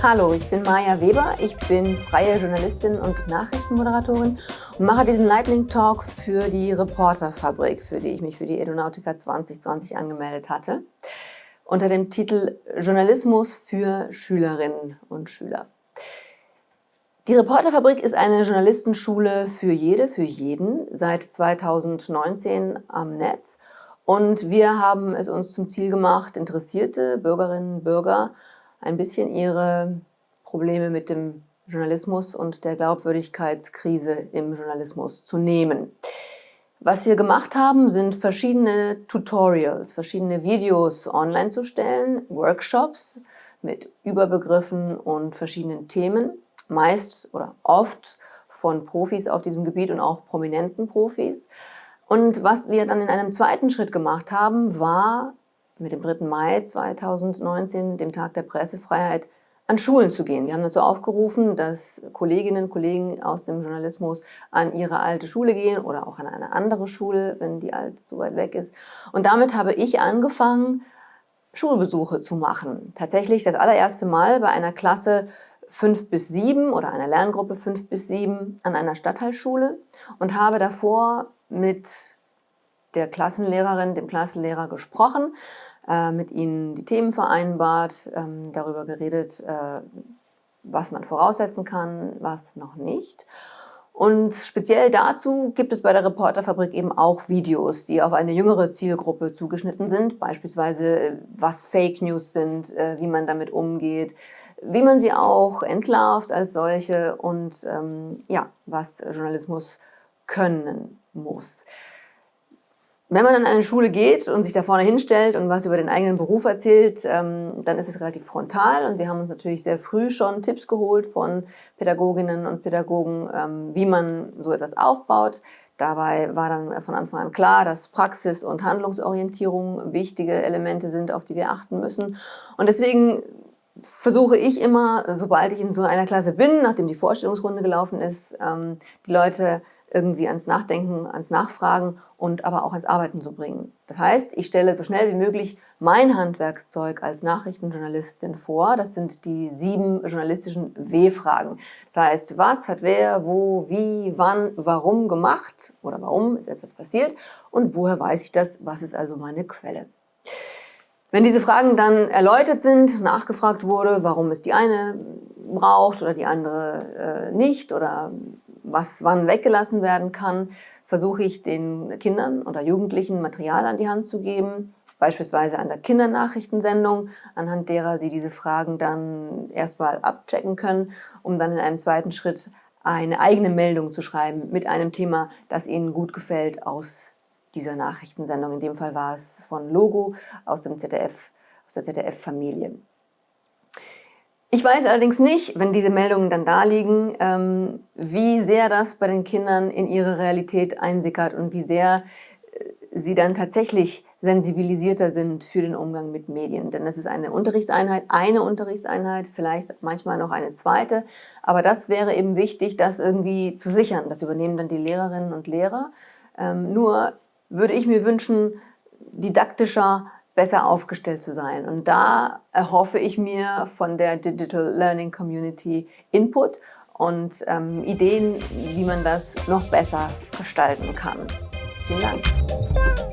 Hallo, ich bin Maja Weber, ich bin freie Journalistin und Nachrichtenmoderatorin und mache diesen Lightning Talk für die Reporterfabrik, für die ich mich für die Edonautica 2020 angemeldet hatte, unter dem Titel Journalismus für Schülerinnen und Schüler. Die Reporterfabrik ist eine Journalistenschule für jede, für jeden, seit 2019 am Netz. Und wir haben es uns zum Ziel gemacht, interessierte Bürgerinnen und Bürger ein bisschen ihre Probleme mit dem Journalismus und der Glaubwürdigkeitskrise im Journalismus zu nehmen. Was wir gemacht haben, sind verschiedene Tutorials, verschiedene Videos online zu stellen, Workshops mit Überbegriffen und verschiedenen Themen, meist oder oft von Profis auf diesem Gebiet und auch prominenten Profis. Und was wir dann in einem zweiten Schritt gemacht haben, war mit dem 3. Mai 2019, dem Tag der Pressefreiheit, an Schulen zu gehen. Wir haben dazu aufgerufen, dass Kolleginnen und Kollegen aus dem Journalismus an ihre alte Schule gehen oder auch an eine andere Schule, wenn die alte zu weit weg ist. Und damit habe ich angefangen, Schulbesuche zu machen. Tatsächlich das allererste Mal bei einer Klasse 5 bis 7 oder einer Lerngruppe 5 bis 7 an einer Stadtteilschule und habe davor mit der Klassenlehrerin, dem Klassenlehrer gesprochen, äh, mit ihnen die Themen vereinbart, ähm, darüber geredet, äh, was man voraussetzen kann, was noch nicht. Und speziell dazu gibt es bei der Reporterfabrik eben auch Videos, die auf eine jüngere Zielgruppe zugeschnitten sind, beispielsweise äh, was Fake News sind, äh, wie man damit umgeht, wie man sie auch entlarvt als solche und ähm, ja, was Journalismus können muss. Wenn man an eine Schule geht und sich da vorne hinstellt und was über den eigenen Beruf erzählt, ähm, dann ist es relativ frontal und wir haben uns natürlich sehr früh schon Tipps geholt von Pädagoginnen und Pädagogen, ähm, wie man so etwas aufbaut. Dabei war dann von Anfang an klar, dass Praxis- und Handlungsorientierung wichtige Elemente sind, auf die wir achten müssen. Und deswegen versuche ich immer, sobald ich in so einer Klasse bin, nachdem die Vorstellungsrunde gelaufen ist, ähm, die Leute irgendwie ans Nachdenken, ans Nachfragen und aber auch ans Arbeiten zu bringen. Das heißt, ich stelle so schnell wie möglich mein Handwerkszeug als Nachrichtenjournalistin vor. Das sind die sieben journalistischen W-Fragen. Das heißt, was hat wer, wo, wie, wann, warum gemacht oder warum ist etwas passiert und woher weiß ich das, was ist also meine Quelle. Wenn diese Fragen dann erläutert sind, nachgefragt wurde, warum es die eine braucht oder die andere äh, nicht oder was wann weggelassen werden kann, versuche ich den Kindern oder Jugendlichen Material an die Hand zu geben, beispielsweise an der Kindernachrichtensendung, anhand derer sie diese Fragen dann erstmal abchecken können, um dann in einem zweiten Schritt eine eigene Meldung zu schreiben mit einem Thema, das ihnen gut gefällt aus dieser Nachrichtensendung. In dem Fall war es von Logo aus dem ZDF, aus der ZDF-Familie. Ich weiß allerdings nicht, wenn diese Meldungen dann da liegen, ähm, wie sehr das bei den Kindern in ihre Realität einsickert und wie sehr äh, sie dann tatsächlich sensibilisierter sind für den Umgang mit Medien. Denn es ist eine Unterrichtseinheit, eine Unterrichtseinheit, vielleicht manchmal noch eine zweite. Aber das wäre eben wichtig, das irgendwie zu sichern. Das übernehmen dann die Lehrerinnen und Lehrer. Ähm, nur würde ich mir wünschen, didaktischer, besser aufgestellt zu sein. Und da erhoffe ich mir von der Digital Learning Community Input und ähm, Ideen, wie man das noch besser gestalten kann. Vielen Dank.